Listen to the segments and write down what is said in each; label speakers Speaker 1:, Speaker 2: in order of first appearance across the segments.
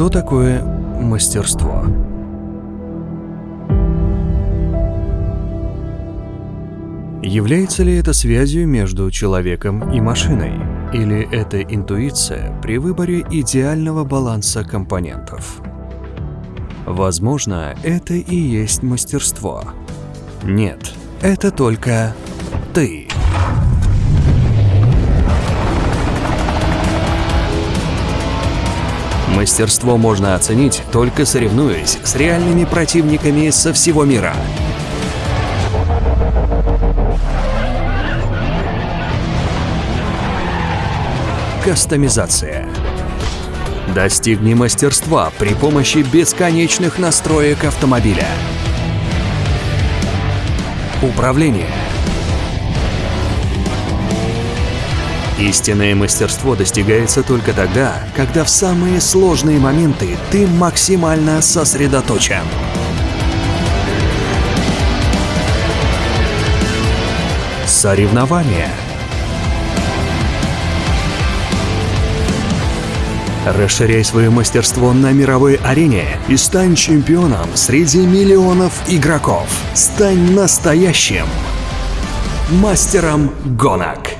Speaker 1: Что такое мастерство? Является ли это связью между человеком и машиной? Или это интуиция при выборе идеального баланса компонентов? Возможно, это и есть мастерство. Нет, это только ты. Мастерство можно оценить, только соревнуясь с реальными противниками со всего мира. Кастомизация. Достигни мастерства при помощи бесконечных настроек автомобиля. Управление. Истинное мастерство достигается только тогда, когда в самые сложные моменты ты максимально сосредоточен. Соревнования. Расширяй свое мастерство на мировой арене и стань чемпионом среди миллионов игроков. Стань настоящим мастером гонок.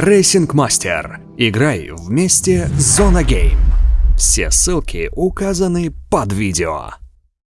Speaker 1: Racing Master. Играй вместе с Зона Game. Все ссылки указаны под видео.